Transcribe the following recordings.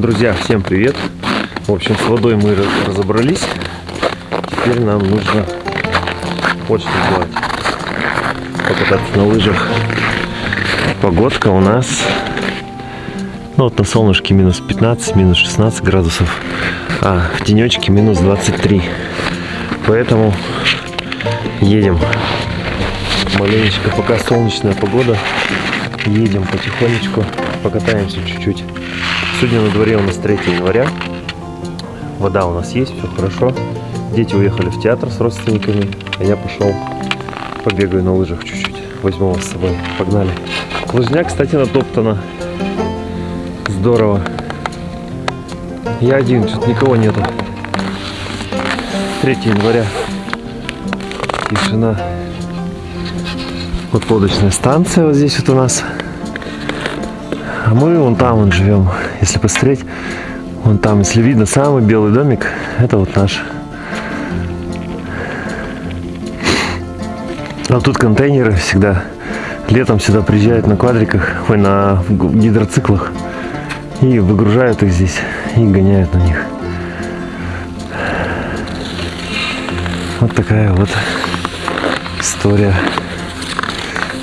Друзья, всем привет! В общем, с водой мы разобрались. Теперь нам нужно вот что сделать. Покататься на лыжах. Погодка у нас ну вот на солнышке минус 15, минус 16 градусов, а в тенечке минус 23. Поэтому едем. Маленечко, пока солнечная погода, едем потихонечку, покатаемся чуть-чуть. Сегодня на дворе у нас 3 января. Вода у нас есть, все хорошо. Дети уехали в театр с родственниками, а я пошел побегаю на лыжах чуть-чуть. Возьму вас с собой. Погнали. Лыжня, кстати, натоптана. Здорово. Я один, что-то никого нету. 3 января. Тишина. Вот лодочная станция вот здесь вот у нас. А мы вон там вон живем. Если посмотреть, вон там, если видно, самый белый домик, это вот наш. А тут контейнеры всегда. Летом сюда приезжают на квадриках, ой, на гидроциклах. И выгружают их здесь, и гоняют на них. Вот такая вот история.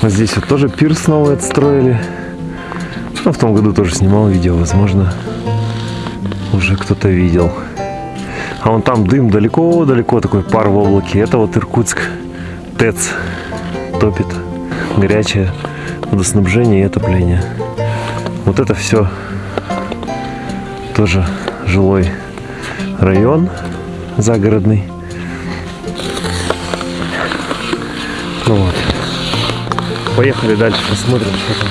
Вот здесь вот тоже пирс новый отстроили. Ну, в том году тоже снимал видео, возможно, уже кто-то видел. А вон там дым далеко-далеко, такой пар в облаке. Это вот Иркутск, ТЭЦ топит. Горячее водоснабжение и отопление. Вот это все тоже жилой район загородный. Ну вот. Поехали дальше, посмотрим, что там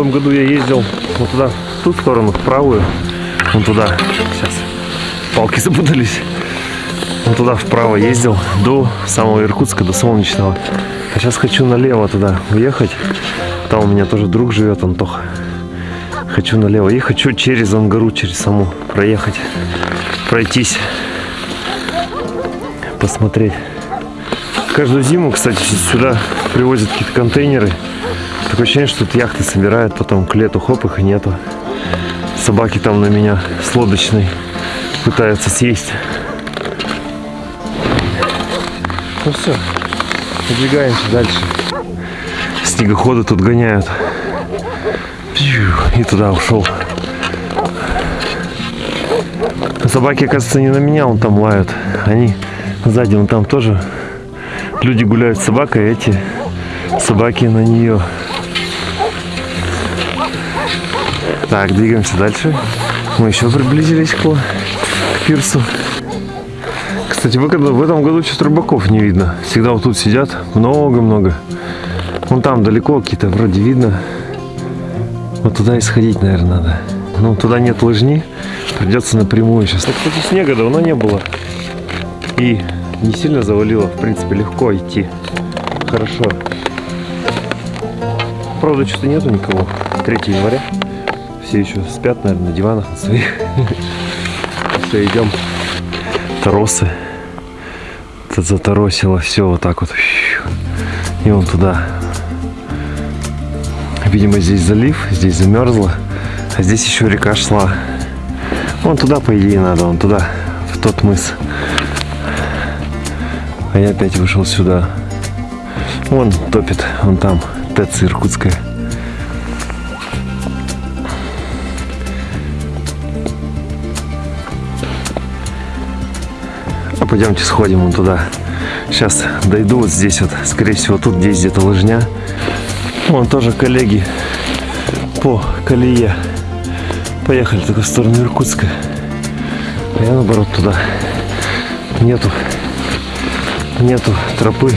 том году я ездил вот туда, в ту сторону, в правую. Вон туда. Сейчас. Палки запутались. Вот туда вправо ездил до самого Иркутска, до Солнечного. А сейчас хочу налево туда уехать. Там у меня тоже друг живет, Антоха. Хочу налево. И хочу через Ангару, через саму проехать. Пройтись. Посмотреть. Каждую зиму, кстати, сюда привозят какие-то контейнеры Такое ощущение, что тут яхты собирают, потом к лету хоп, их и нету. Собаки там на меня с лодочной пытаются съесть. Ну все, подвигаемся дальше. Снегоходы тут гоняют. И туда ушел. Собаки, оказывается, не на меня, он там лают. Они сзади, он там тоже. Люди гуляют с собакой, эти собаки на нее. Так, двигаемся дальше. Мы еще приблизились к, к пирсу. Кстати, в, этом году что-то рыбаков не видно. Всегда вот тут сидят много-много. Вон там далеко какие-то вроде видно. Вот туда и сходить, наверное, надо. Но туда нет лыжни. Придется напрямую сейчас. Так, кстати, снега давно не было. И не сильно завалило. В принципе, легко идти. Хорошо. Правда, что-то нету никого. 3 января все еще спят, наверное, на диванах на своих. Все, идем. Тросы. Это заторосило все вот так вот. И вон туда. Видимо, здесь залив, здесь замерзло. А здесь еще река шла. Вон туда, по идее, надо, вон туда, в тот мыс. А я опять вышел сюда. Вон топит, вон там, ТЭЦ Иркутская. Пойдемте сходим вон туда. Сейчас дойду вот здесь вот, скорее всего, тут здесь где-то лыжня. Вон тоже коллеги по колее. Поехали только в сторону Иркутска. А я наоборот туда. Нету, нету тропы.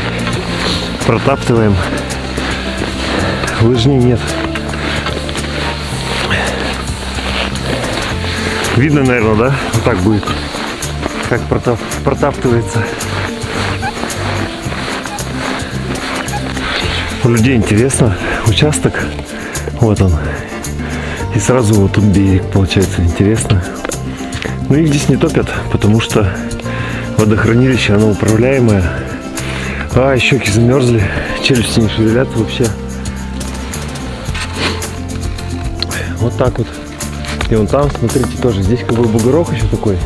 Протаптываем. Лыжни нет. Видно, наверное, да? Вот так будет как протап, протаптывается. У людей интересно. Участок. Вот он. И сразу вот тут берег получается интересно. Но их здесь не топят, потому что водохранилище, оно управляемое. А, щеки замерзли, челюсти не шевелятся вообще. Вот так вот. И вон там, смотрите, тоже здесь как бы бугорок еще такой.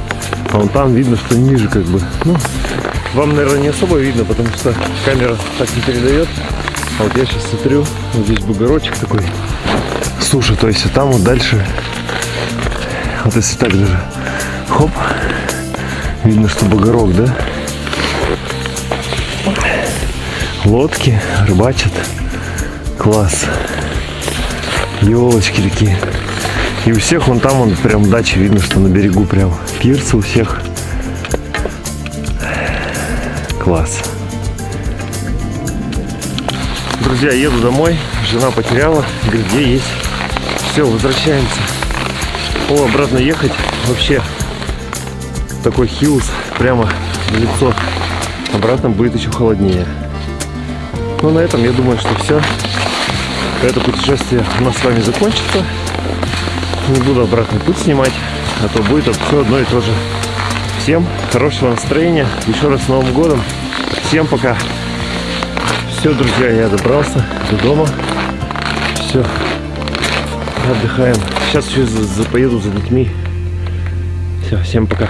А вон там видно, что ниже как бы. Ну, вам, наверное, не особо видно, потому что камера так не передает. А вот я сейчас смотрю, вот здесь бугорочек такой. Суша, то есть а там вот дальше, вот если так даже, хоп, видно, что бугорок, да? Лодки рыбачат. Класс. Елочки такие. И у всех вон там, вон прям дача, видно, что на берегу прям пирсы у всех. Класс. Друзья, еду домой. Жена потеряла. Где есть? Все, возвращаемся. О, обратно ехать. Вообще такой хилс прямо в лицо. Обратно будет еще холоднее. Ну, на этом я думаю, что все. Это путешествие у нас с вами закончится. Не буду обратный путь снимать, а то будет все одно и то же. Всем хорошего настроения. Еще раз с Новым годом. Всем пока. Все, друзья, я добрался до дома. Все. Отдыхаем. Сейчас еще поеду за детьми. Все, всем пока.